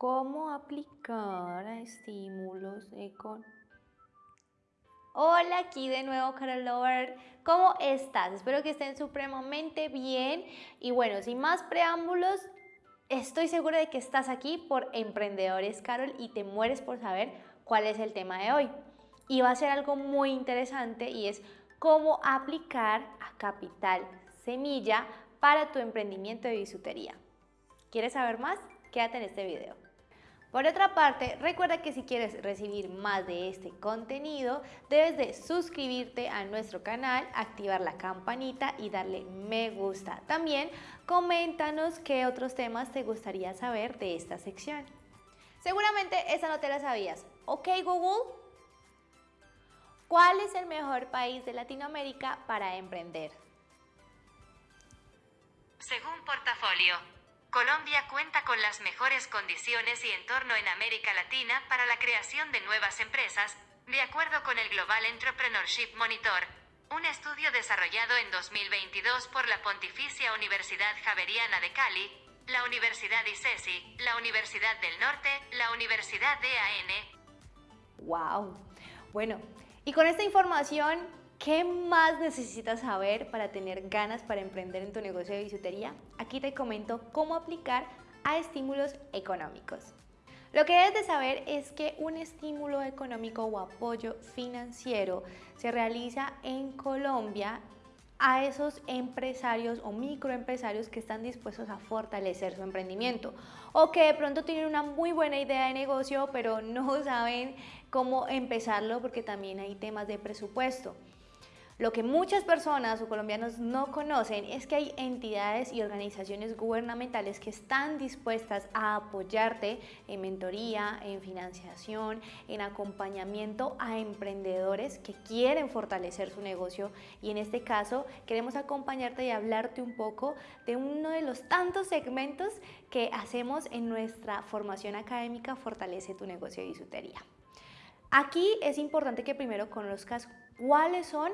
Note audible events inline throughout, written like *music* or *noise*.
¿Cómo aplicar estímulos con Hola, aquí de nuevo Carol Lover. ¿Cómo estás? Espero que estén supremamente bien. Y bueno, sin más preámbulos, estoy segura de que estás aquí por Emprendedores Carol y te mueres por saber cuál es el tema de hoy. Y va a ser algo muy interesante y es cómo aplicar a capital semilla para tu emprendimiento de bisutería. ¿Quieres saber más? Quédate en este video. Por otra parte, recuerda que si quieres recibir más de este contenido, debes de suscribirte a nuestro canal, activar la campanita y darle me gusta. También coméntanos qué otros temas te gustaría saber de esta sección. Seguramente esa no te la sabías. ¿Ok Google? ¿Cuál es el mejor país de Latinoamérica para emprender? Según portafolio, Colombia cuenta con las mejores condiciones y entorno en América Latina para la creación de nuevas empresas, de acuerdo con el Global Entrepreneurship Monitor, un estudio desarrollado en 2022 por la Pontificia Universidad Javeriana de Cali, la Universidad ICESI, la Universidad del Norte, la Universidad DAN. ¡Wow! Bueno, y con esta información ¿Qué más necesitas saber para tener ganas para emprender en tu negocio de bisutería? Aquí te comento cómo aplicar a estímulos económicos. Lo que debes de saber es que un estímulo económico o apoyo financiero se realiza en Colombia a esos empresarios o microempresarios que están dispuestos a fortalecer su emprendimiento o que de pronto tienen una muy buena idea de negocio pero no saben cómo empezarlo porque también hay temas de presupuesto. Lo que muchas personas o colombianos no conocen es que hay entidades y organizaciones gubernamentales que están dispuestas a apoyarte en mentoría, en financiación, en acompañamiento a emprendedores que quieren fortalecer su negocio y en este caso queremos acompañarte y hablarte un poco de uno de los tantos segmentos que hacemos en nuestra formación académica Fortalece tu negocio de bisutería. Aquí es importante que primero conozcas cuáles son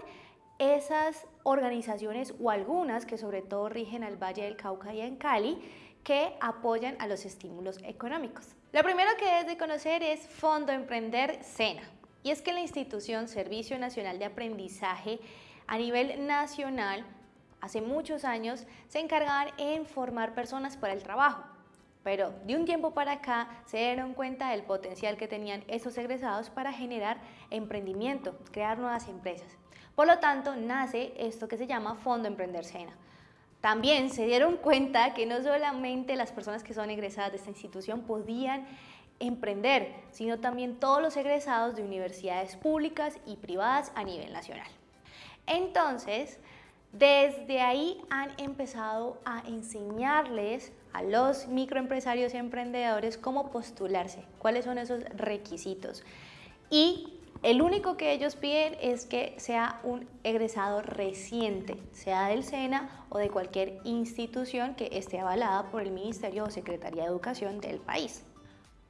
esas organizaciones o algunas que sobre todo rigen al Valle del Cauca y en Cali que apoyan a los estímulos económicos. Lo primero que debes de conocer es Fondo Emprender SENA y es que la institución Servicio Nacional de Aprendizaje a nivel nacional hace muchos años se encargaban en formar personas para el trabajo pero de un tiempo para acá se dieron cuenta del potencial que tenían esos egresados para generar emprendimiento, crear nuevas empresas. Por lo tanto, nace esto que se llama Fondo Emprender Sena. También se dieron *laughs* cuenta que no solamente las personas que son egresadas de esta institución podían emprender, sino también todos los egresados de universidades públicas y privadas a nivel nacional. Entonces, desde ahí han empezado a enseñarles a los microempresarios y emprendedores cómo postularse, cuáles son esos requisitos. Y el único que ellos piden es que sea un egresado reciente, sea del SENA o de cualquier institución que esté avalada por el Ministerio o Secretaría de Educación del país.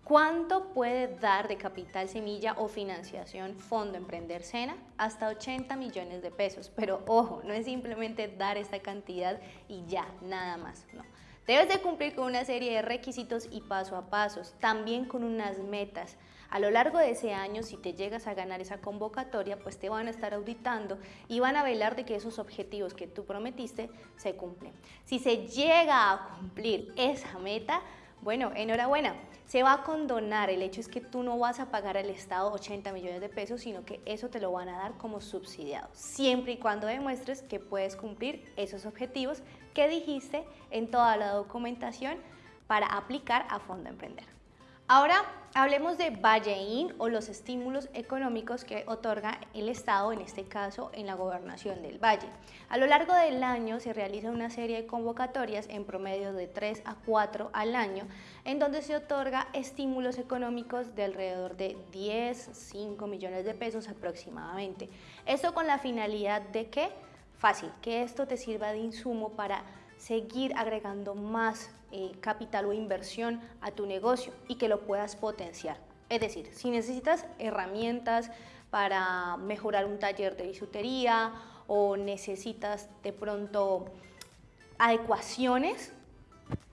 ¿Cuánto puede dar de capital semilla o financiación Fondo Emprender Sena? Hasta 80 millones de pesos. Pero ojo, no es simplemente dar esta cantidad y ya, nada más. No. Debes de cumplir con una serie de requisitos y paso a pasos, también con unas metas. A lo largo de ese año, si te llegas a ganar esa convocatoria, pues te van a estar auditando y van a velar de que esos objetivos que tú prometiste se cumplen. Si se llega a cumplir esa meta, bueno, enhorabuena, se va a condonar. El hecho es que tú no vas a pagar al Estado 80 millones de pesos, sino que eso te lo van a dar como subsidiado, siempre y cuando demuestres que puedes cumplir esos objetivos que dijiste en toda la documentación para aplicar a Fondo Emprender. Ahora hablemos de Valleín o los estímulos económicos que otorga el Estado, en este caso en la gobernación del Valle. A lo largo del año se realiza una serie de convocatorias en promedio de 3 a 4 al año, en donde se otorga estímulos económicos de alrededor de 10, 5 millones de pesos aproximadamente. Esto con la finalidad de que, fácil, que esto te sirva de insumo para seguir agregando más eh, capital o inversión a tu negocio y que lo puedas potenciar. Es decir, si necesitas herramientas para mejorar un taller de bisutería o necesitas de pronto adecuaciones,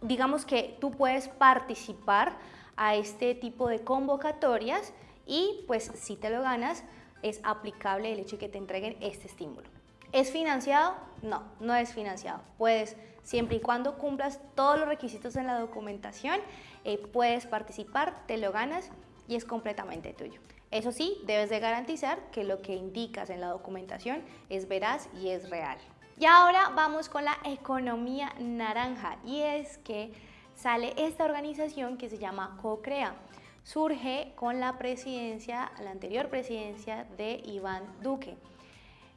digamos que tú puedes participar a este tipo de convocatorias y pues si te lo ganas es aplicable el hecho de que te entreguen este estímulo. ¿Es financiado? No, no es financiado. Puedes, siempre y cuando cumplas todos los requisitos en la documentación, eh, puedes participar, te lo ganas y es completamente tuyo. Eso sí, debes de garantizar que lo que indicas en la documentación es veraz y es real. Y ahora vamos con la economía naranja y es que sale esta organización que se llama CoCrea. Surge con la presidencia, la anterior presidencia de Iván Duque.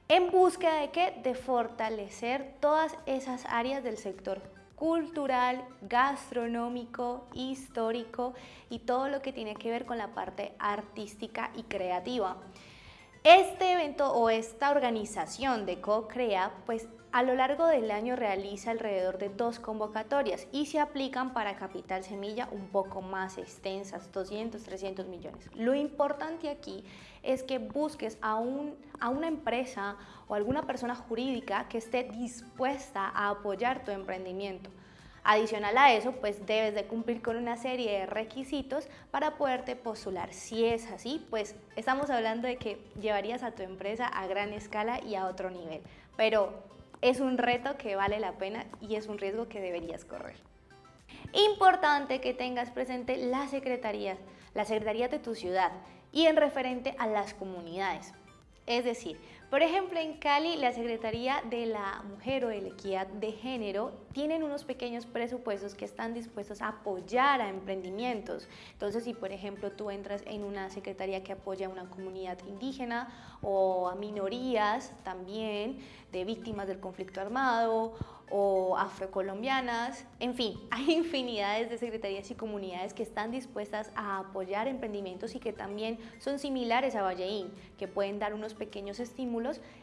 ¿En búsqueda de qué? De fortalecer todas esas áreas del sector cultural, gastronómico, histórico y todo lo que tiene que ver con la parte artística y creativa. Este evento o esta organización de CoCrea, pues a lo largo del año realiza alrededor de dos convocatorias y se aplican para capital semilla un poco más extensas, 200, 300 millones. Lo importante aquí es que busques a, un, a una empresa o alguna persona jurídica que esté dispuesta a apoyar tu emprendimiento. Adicional a eso, pues debes de cumplir con una serie de requisitos para poderte postular. Si es así, pues estamos hablando de que llevarías a tu empresa a gran escala y a otro nivel. Pero es un reto que vale la pena y es un riesgo que deberías correr. Importante que tengas presente la secretaría, la secretaría de tu ciudad y en referente a las comunidades. Es decir, por ejemplo, en Cali, la Secretaría de la Mujer o de la Equidad de Género tienen unos pequeños presupuestos que están dispuestos a apoyar a emprendimientos. Entonces, si por ejemplo tú entras en una secretaría que apoya a una comunidad indígena o a minorías también de víctimas del conflicto armado o afrocolombianas, en fin, *laughs* hay infinidades de secretarías y comunidades que están dispuestas a apoyar emprendimientos y que también son similares a Valleín, que pueden dar unos pequeños estímulos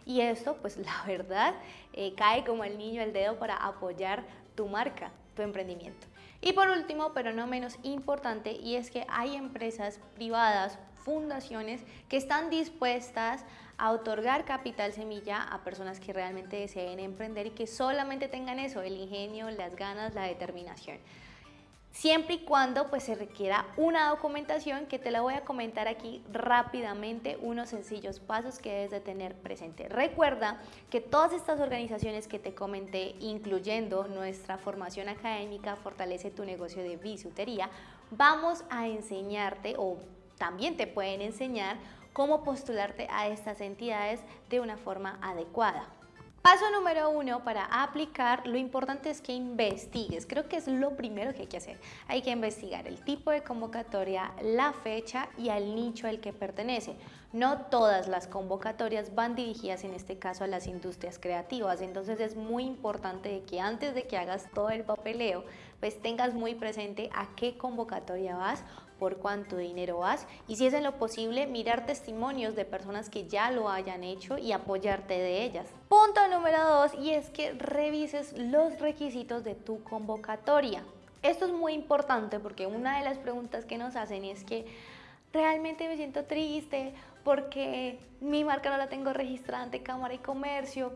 y esto, pues *laughs* la verdad, eh, cae como el niño al dedo para apoyar tu marca, tu emprendimiento. Y por último, pero no menos importante, y es que hay empresas privadas, fundaciones que están dispuestas a otorgar capital semilla a personas que realmente deseen emprender y que solamente tengan eso, el ingenio, las ganas, la determinación. Siempre y cuando pues se requiera una documentación que te la voy a comentar aquí rápidamente, unos sencillos pasos que debes de tener presente. Recuerda que todas estas organizaciones que te comenté, incluyendo nuestra formación académica Fortalece tu negocio de bisutería, vamos a enseñarte o también te pueden enseñar cómo postularte a estas entidades de una forma adecuada. Paso número uno para aplicar, lo importante es que investigues. Creo que es lo primero que hay que hacer. Hay que investigar el tipo de convocatoria, la fecha y al nicho al que pertenece. No todas las convocatorias van dirigidas en este caso a las industrias creativas, entonces es muy importante que antes de que hagas todo el papeleo, pues tengas muy presente a qué convocatoria vas por cuánto dinero vas y si es en lo posible mirar testimonios de personas que ya lo hayan hecho y apoyarte de ellas. Punto número dos y es que revises los requisitos de tu convocatoria. Esto es muy importante porque una de las preguntas que nos hacen es que realmente me siento triste porque mi marca no la tengo registrada ante Cámara y Comercio,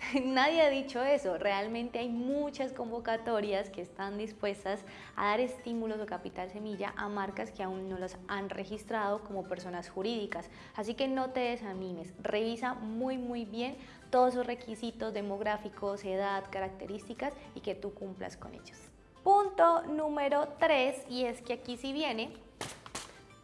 *laughs* Nadie ha dicho eso, realmente hay muchas convocatorias que están dispuestas a dar estímulos o capital semilla a marcas que aún no las han registrado como personas jurídicas. Así que no te desanimes, revisa muy muy bien todos los requisitos demográficos, edad, características y que tú cumplas con ellos. Punto número 3 y es que aquí sí viene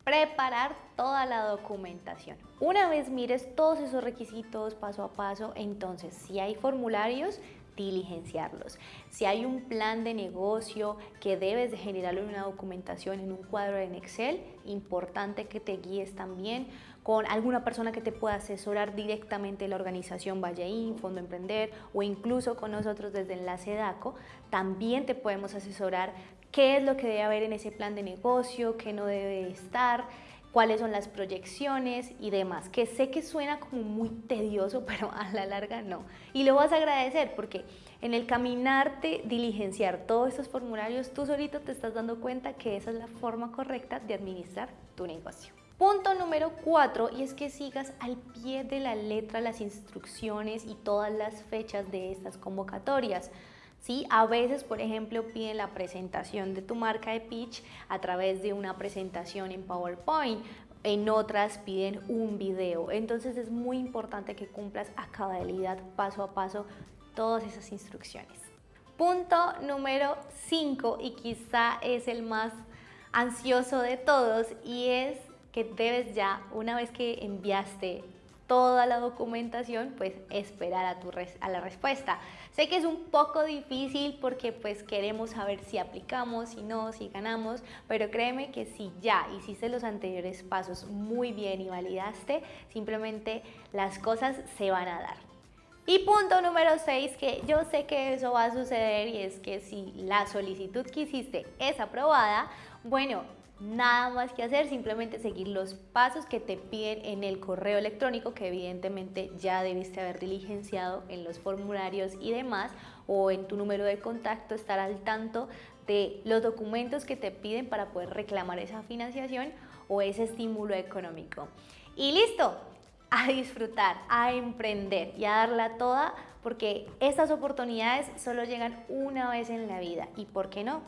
preparar toda la documentación. Una vez mires todos esos requisitos paso a paso, entonces si hay formularios, diligenciarlos. Si hay un plan de negocio que debes de generarlo en una documentación, en un cuadro en Excel, importante que te guíes también con alguna persona que te pueda asesorar directamente la organización Valleín, Fondo Emprender o incluso con nosotros desde Enlace DACO, también te podemos asesorar qué es lo que debe haber en ese plan de negocio, qué no debe estar, cuáles son las proyecciones y demás, que sé que suena como muy tedioso, *laughs* pero a la larga no. Y lo vas a agradecer porque en el caminarte, diligenciar todos estos formularios, tú solito te estás dando cuenta que esa es la forma correcta de administrar tu negocio. Punto número cuatro, y es que sigas al pie de la letra las instrucciones y todas las fechas de estas convocatorias. ¿Sí? A veces, por ejemplo, piden la presentación de tu marca de pitch a través de una presentación en PowerPoint, en otras piden un video. Entonces es muy importante que cumplas a cabalidad, paso a paso, todas esas instrucciones. Punto número 5 y quizá es el más ansioso de todos y es que debes ya, una vez que enviaste toda la documentación, pues esperar a, tu a la respuesta. Sé que es un poco difícil porque pues queremos saber si aplicamos, si no, si ganamos, pero créeme que si ya hiciste los anteriores pasos muy bien y validaste, simplemente las cosas se van a dar. Y punto número 6, que yo sé que eso va a suceder y es que si la solicitud que hiciste es aprobada, bueno, nada más que hacer, simplemente seguir los pasos que te piden en el correo electrónico que evidentemente ya debiste haber diligenciado en los formularios y demás o en tu número de contacto estar al tanto de los documentos que te piden para poder reclamar esa financiación o ese estímulo económico. Y listo, a disfrutar, a emprender y a darla toda porque estas oportunidades solo llegan una vez en la vida y ¿por qué no?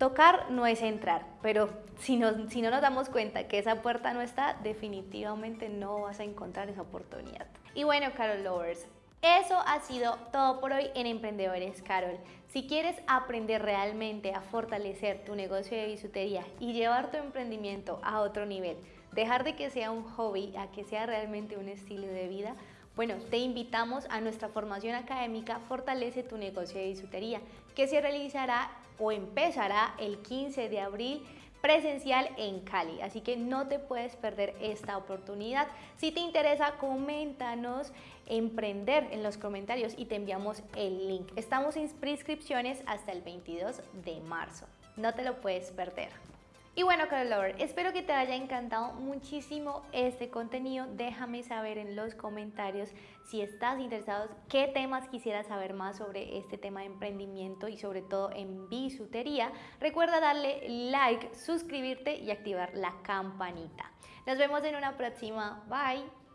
Tocar no es entrar, pero si, si no nos damos cuenta que esa puerta no está, definitivamente no vas a encontrar esa oportunidad. Y bueno, Carol Lovers, eso ha sido todo por hoy en Emprendedores Carol. Si quieres aprender realmente a fortalecer tu negocio de bisutería y llevar tu emprendimiento a otro nivel, dejar de que sea un hobby a que sea realmente un estilo de vida, bueno, te invitamos a nuestra formación académica Fortalece tu negocio de bisutería, que se realizará o empezará el 15 de abril presencial en Cali, así que no te puedes perder esta oportunidad. Si te interesa, coméntanos emprender en los comentarios y te enviamos el link. Estamos en prescripciones hasta el 22 de marzo. No te lo puedes perder. Y bueno, Carol espero que te haya encantado muchísimo este contenido. Déjame saber en los comentarios si estás interesado, qué temas quisieras saber más sobre este tema de emprendimiento y sobre todo en bisutería. Recuerda darle like, suscribirte y activar la campanita. Nos vemos en una próxima. Bye.